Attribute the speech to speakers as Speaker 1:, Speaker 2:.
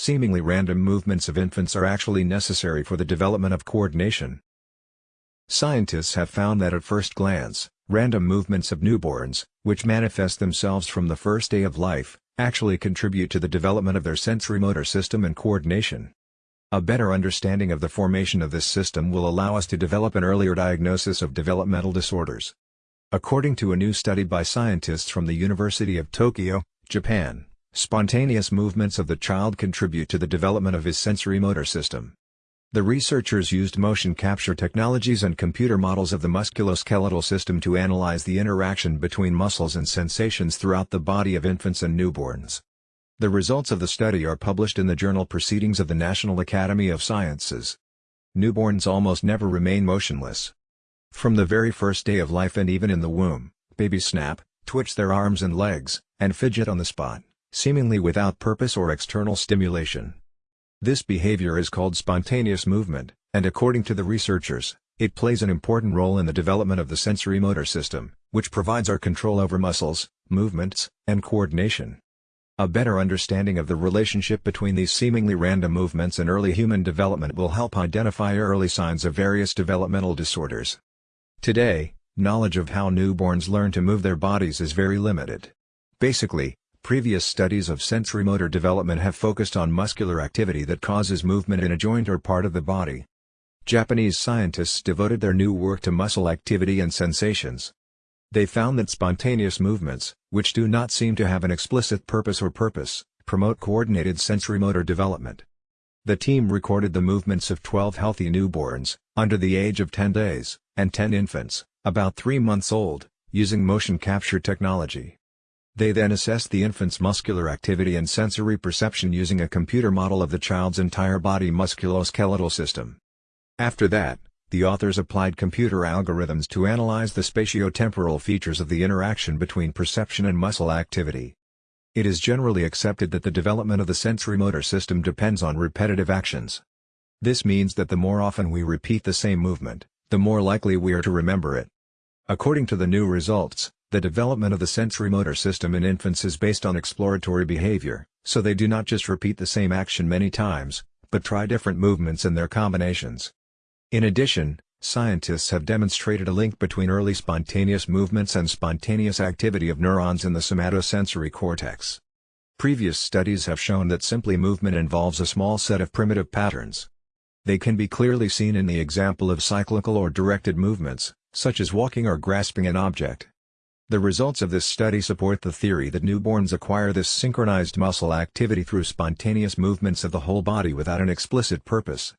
Speaker 1: seemingly random movements of infants are actually necessary for the development of coordination. Scientists have found that at first glance, random movements of newborns, which manifest themselves from the first day of life, actually contribute to the development of their sensory-motor system and coordination. A better understanding of the formation of this system will allow us to develop an earlier diagnosis of developmental disorders. According to a new study by scientists from the University of Tokyo, Japan, spontaneous movements of the child contribute to the development of his sensory-motor system. The researchers used motion capture technologies and computer models of the musculoskeletal system to analyze the interaction between muscles and sensations throughout the body of infants and newborns. The results of the study are published in the journal Proceedings of the National Academy of Sciences. Newborns almost never remain motionless. From the very first day of life and even in the womb, babies snap, twitch their arms and legs, and fidget on the spot, seemingly without purpose or external stimulation. This behavior is called spontaneous movement, and according to the researchers, it plays an important role in the development of the sensory motor system, which provides our control over muscles, movements, and coordination. A better understanding of the relationship between these seemingly random movements and early human development will help identify early signs of various developmental disorders. Today, knowledge of how newborns learn to move their bodies is very limited. Basically, Previous studies of sensory-motor development have focused on muscular activity that causes movement in a joint or part of the body. Japanese scientists devoted their new work to muscle activity and sensations. They found that spontaneous movements, which do not seem to have an explicit purpose or purpose, promote coordinated sensory-motor development. The team recorded the movements of 12 healthy newborns, under the age of 10 days, and 10 infants, about 3 months old, using motion capture technology. They then assessed the infant's muscular activity and sensory perception using a computer model of the child's entire body musculoskeletal system. After that, the authors applied computer algorithms to analyze the spatiotemporal features of the interaction between perception and muscle activity. It is generally accepted that the development of the sensory-motor system depends on repetitive actions. This means that the more often we repeat the same movement, the more likely we are to remember it. According to the new results, the development of the sensory-motor system in infants is based on exploratory behavior, so they do not just repeat the same action many times, but try different movements and their combinations. In addition, scientists have demonstrated a link between early spontaneous movements and spontaneous activity of neurons in the somatosensory cortex. Previous studies have shown that simply movement involves a small set of primitive patterns. They can be clearly seen in the example of cyclical or directed movements, such as walking or grasping an object. The results of this study support the theory that newborns acquire this synchronized muscle activity through spontaneous movements of the whole body without an explicit purpose.